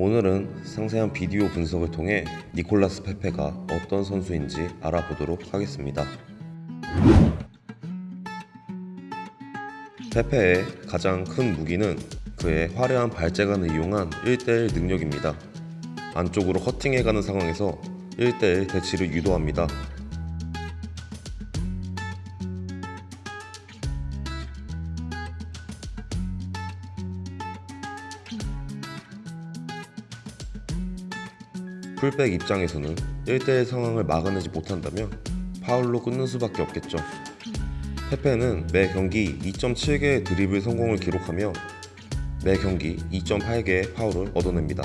오늘은 상세한 비디오 분석을 통해 니콜라스 페페가 어떤 선수인지 알아보도록 하겠습니다. 페페의 가장 큰 무기는 그의 화려한 발재간을 이용한 1대1 능력입니다. 안쪽으로 커팅해가는 상황에서 1대1 대치를 유도합니다. 풀백 입장에서는 1대1 상황을 막아내지 못한다면 파울로 끊는 수밖에 없겠죠. 페페는 매 경기 2.7개의 드리블 성공을 기록하며 매 경기 2.8개의 파울을 얻어냅니다.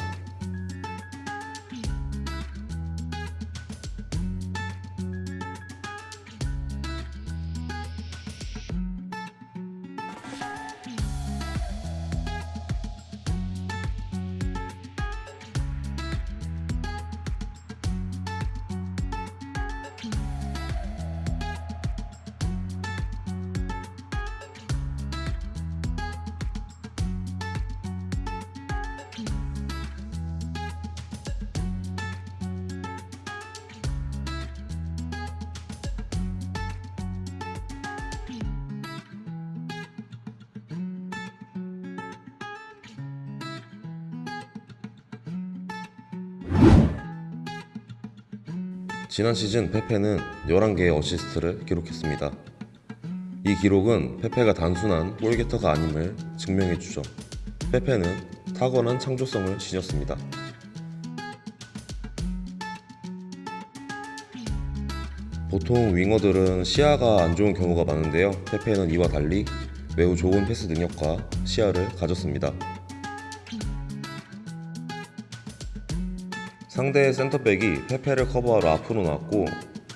지난 시즌 페페는 11개의 어시스트를 기록했습니다. 이 기록은 페페가 단순한 골게터가 아님을 증명해주죠. 페페는 탁월한 창조성을 지녔습니다. 보통 윙어들은 시야가 안 좋은 경우가 많은데요. 페페는 이와 달리 매우 좋은 패스 능력과 시야를 가졌습니다. 상대의 센터백이 페페를 커버하러 앞으로 나왔고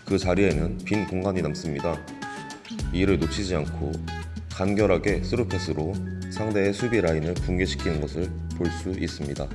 그 자리에는 빈 공간이 남습니다. 이를 놓치지 않고 간결하게 스루 패스로 상대의 수비 라인을 붕괴시키는 것을 볼 수 있습니다.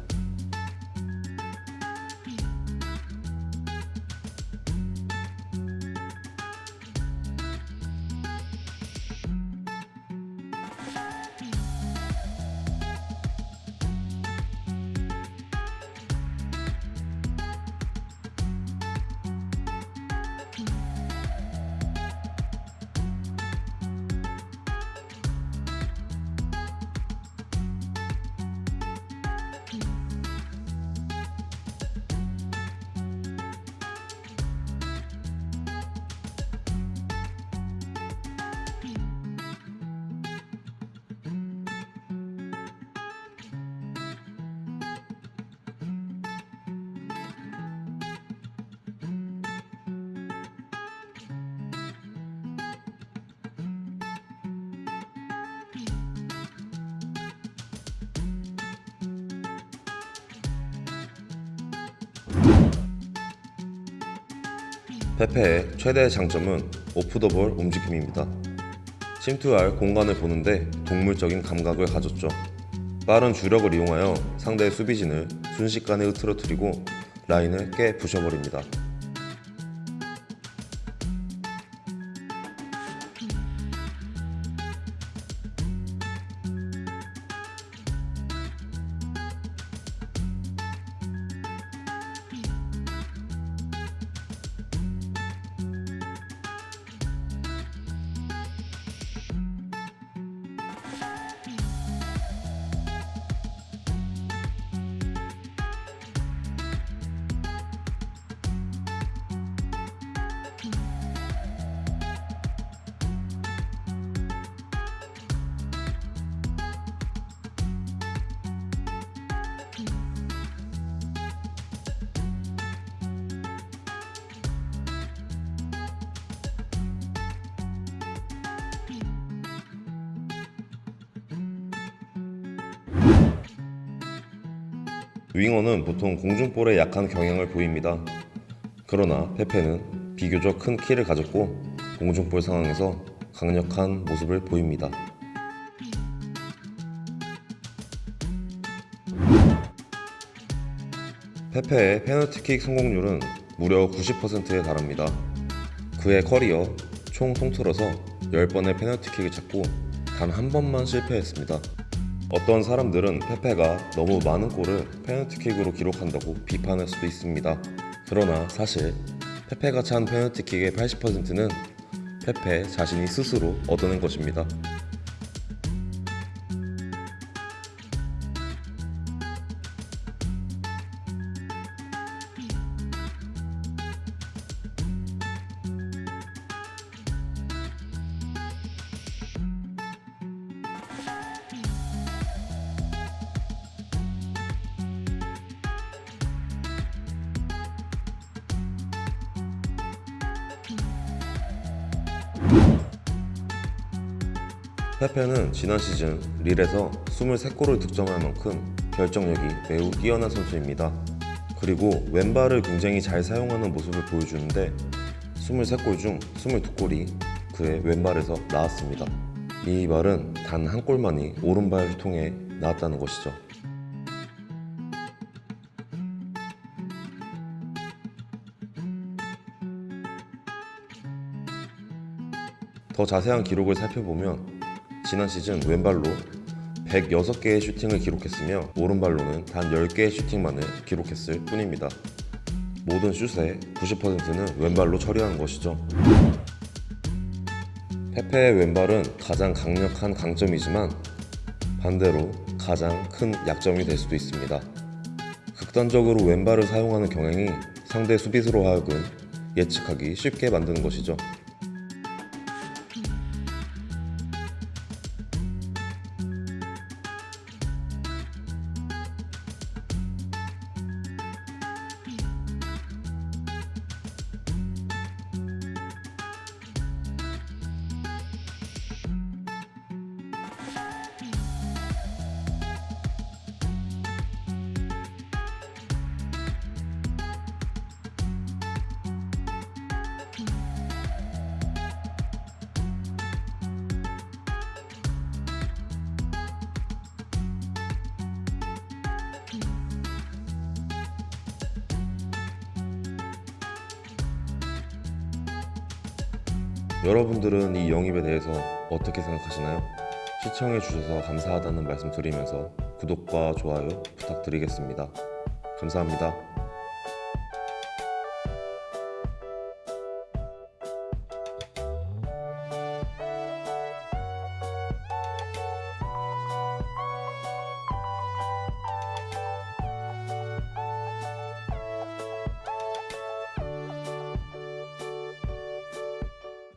페페의 최대 장점은 오프더볼 움직임입니다. 침투할 공간을 보는데 동물적인 감각을 가졌죠. 빠른 주력을 이용하여 상대의 수비진을 순식간에 흐트러뜨리고 라인을 깨 부셔버립니다. 윙어는 보통 공중볼에 약한 경향을 보입니다. 그러나 페페는 비교적 큰 키를 가졌고 공중볼 상황에서 강력한 모습을 보입니다. 페페의 페널티킥 성공률은 무려 90%에 달합니다. 그의 커리어 총 통틀어서 10번의 페널티킥을 잡고 단 한 번만 실패했습니다. 어떤 사람들은 페페가 너무 많은 골을 페널티킥으로 기록한다고 비판할 수도 있습니다. 그러나 사실 페페가 찬 페널티킥의 80%는 페페 자신이 스스로 얻어낸 것입니다. 페페는 지난 시즌 릴에서 23골을 득점할 만큼 결정력이 매우 뛰어난 선수입니다. 그리고 왼발을 굉장히 잘 사용하는 모습을 보여주는데 23골 중 22골이 그의 왼발에서 나왔습니다. 이 말은 단 한 골만이 오른발을 통해 나왔다는 것이죠. 더 자세한 기록을 살펴보면 지난 시즌 왼발로 106개의 슈팅을 기록했으며 오른발로는 단 10개의 슈팅만을 기록했을 뿐입니다. 모든 슛의 90%는 왼발로 처리한 것이죠. 페페의 왼발은 가장 강력한 강점이지만 반대로 가장 큰 약점이 될 수도 있습니다. 극단적으로 왼발을 사용하는 경향이 상대 수비수로 하여금 예측하기 쉽게 만드는 것이죠. 여러분들은 이 영입에 대해서 어떻게 생각하시나요? 시청해 주셔서 감사하다는 말씀 드리면서 구독과 좋아요 부탁드리겠습니다. 감사합니다.